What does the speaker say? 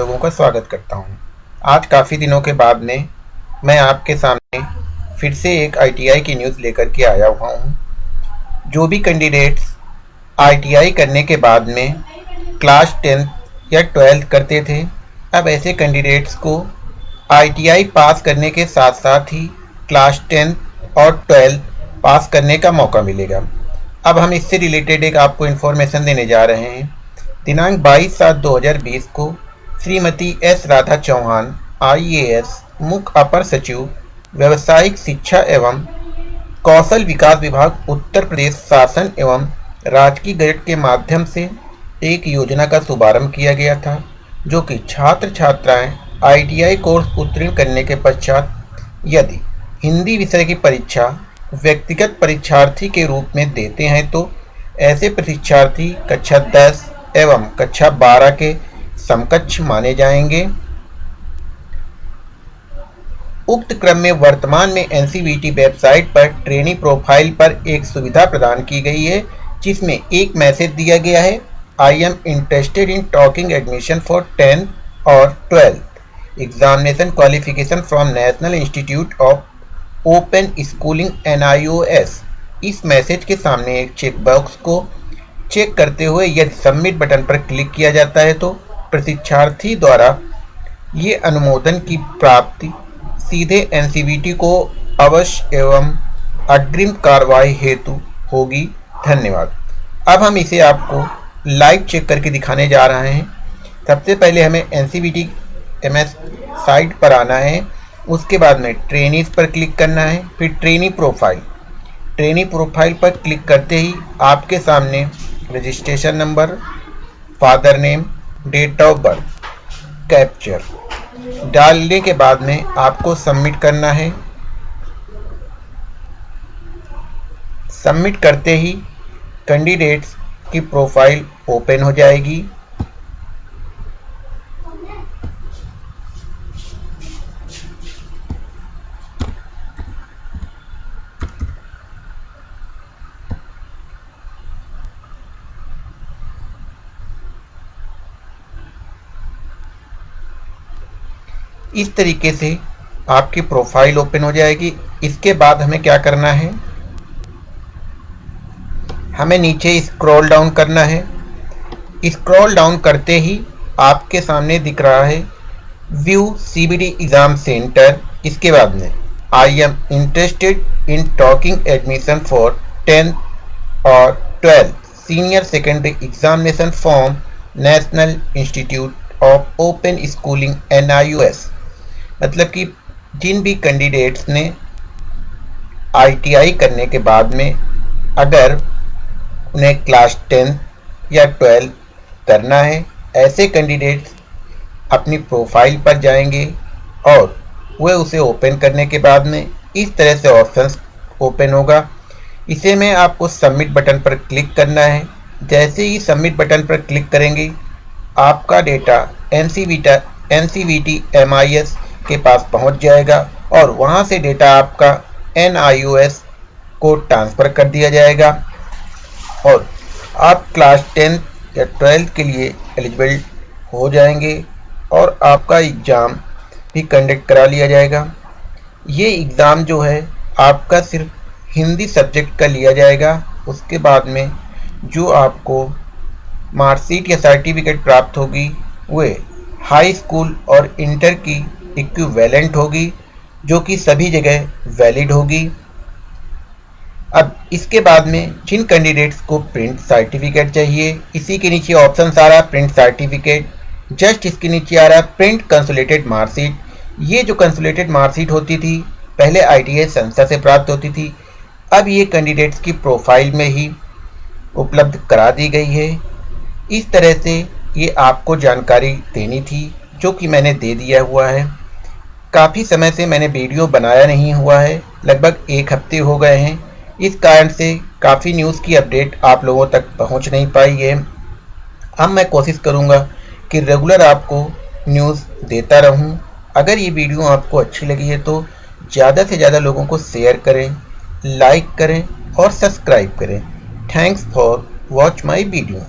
लोगों का स्वागत करता हूँ। आज काफ़ी दिनों के बाद में मैं आपके सामने फिर से एक आईटीआई की न्यूज़ लेकर के आया हुआ हूँ। जो भी कैंडिडेट्स आईटीआई करने के बाद में क्लास टेंथ या ट्वेल्थ करते थे, अब ऐसे कैंडिडेट्स को आईटीआई पास करने के साथ साथ ही क्लास टेंथ और ट्वेल्थ पास करने का मौका मिलेगा अब हम इससे रिलेटेड एक आपको इन्फॉर्मेशन देने जा रहे हैं दिनांक 22 सात 2020 को श्रीमती एस. राधा चौहान आईएएस मुख्य अपर सचिव, व्यवसायिक शिक्षा एवं कौशल विकास विभाग, उत्तर प्रदेश शासन एवं राजकीय गजट के माध्यम से एक योजना का शुभारंभ किया गया था, जो कि छात्र छात्राएँ आईटीआई कोर्स उत्तीर्ण करने के पश्चात यदि हिंदी विषय की परीक्षा व्यक्तिगत परीक्षार्थी के रूप में देते हैं तो ऐसे परीक्षार्थी कक्षा 10 एवं कक्षा 12 के समकक्ष माने जाएँगे। उक्त क्रम में वर्तमान में एनसीवीटी वेबसाइट पर ट्रेनी प्रोफ़ाइल पर एक सुविधा प्रदान की गई है, जिसमें एक मैसेज दिया गया है I am interested in talking admission for tenth और twelfth examination qualification from national institute of open schooling NIOS इस मैसेज के सामने एक चेक बॉक्स को चेक करते हुए यदि सबमिट बटन पर क्लिक किया जाता है तो प्रशिक्षार्थी द्वारा ये अनुमोदन की प्राप्ति सीधे एनसीबीटी को अवश्य एवं अग्रिम कार्रवाई हेतु होगी। धन्यवाद। अब हम इसे आपको लाइव चेक करके दिखाने जा रहे हैं। सबसे पहले हमें एन सी बी साइट पर आना है। उसके बाद में ट्रेनिस पर क्लिक करना है। फिर ट्रेनी प्रोफ़ाइल ट्रेनी प्रोफ़ाइल पर क्लिक करते ही आपके सामने registration number father name date of birth capture. डालने के बाद में आपको सबमिट करना है। सबमिट करते ही कैंडिडेट्स की प्रोफ़ाइल ओपन हो जाएगी। इस तरीके से आपकी प्रोफ़ाइल ओपन हो जाएगी। इसके बाद हमें क्या करना है? हमें नीचे स्क्रॉल डाउन करना है। स्क्रॉल डाउन करते ही आपके सामने दिख रहा है व्यू सीबीडी एग्ज़ाम सेंटर इसके बाद में I am interested in talking admission for tenth और twelfth senior secondary examination form national institute of open schooling N मतलब कि जिन भी कैंडिडेट्स ने आईटीआई करने के बाद में अगर उन्हें क्लास टेंथ या ट्वेल्थ करना है, ऐसे कैंडिडेट्स अपनी प्रोफ़ाइल पर जाएँगे और वह उसे ओपन करने के बाद में इस तरह से ऑप्शंस ओपन होगा। इसे में आपको सबमिट बटन पर क्लिक करना है। जैसे ही सबमिट बटन पर क्लिक करेंगे, आपका data N C V T M I S के पास पहुँच जाएगा और वहाँ से डेटा आपका एन को ट्रांसफ़र कर दिया जाएगा। और आप क्लास टेंथ या ट्वेल्थ के लिए एलिजिबल हो जाएँगे और आपका एग्ज़ाम भी कंडक्ट करा लिया जाएगा। ये एग्ज़ाम जो है, आपका सिर्फ़ हिंदी सब्जेक्ट का लिया जाएगा। उसके बाद में जो आपको मार्कशीट या सर्टिफिकेट प्राप्त होगी, वे हाई स्कूल और इंटर की इक्विवेलेंट होगी, जो कि सभी जगह वैलिड होगी। अब इसके बाद में जिन कैंडिडेट्स को प्रिंट सर्टिफिकेट चाहिए, इसी के नीचे ऑप्शन आ रहा प्रिंट सर्टिफिकेट जस्ट इसके नीचे आ रहा प्रिंट कंसुलेटेड मार्कशीट ये जो कंसुलेटेड मार्कशीट होती थी, पहले आईटीएस संस्था से प्राप्त होती थी, अब ये कैंडिडेट्स की प्रोफ़ाइल में ही उपलब्ध करा दी गई है। इस तरह से ये आपको जानकारी देनी थी, जो कि मैंने दे दिया हुआ है। काफ़ी समय से मैंने वीडियो बनाया नहीं हुआ है, लगभग एक हफ़्ते हो गए हैं। इस कारण से काफ़ी न्यूज़ की अपडेट आप लोगों तक पहुँच नहीं पाई है। अब मैं कोशिश करूँगा कि रेगुलर आपको न्यूज़ देता रहूँ। अगर ये वीडियो आपको अच्छी लगी है तो ज़्यादा से ज़्यादा लोगों को शेयर करें लाइक करें और सब्सक्राइब करें। Thanks for watch my video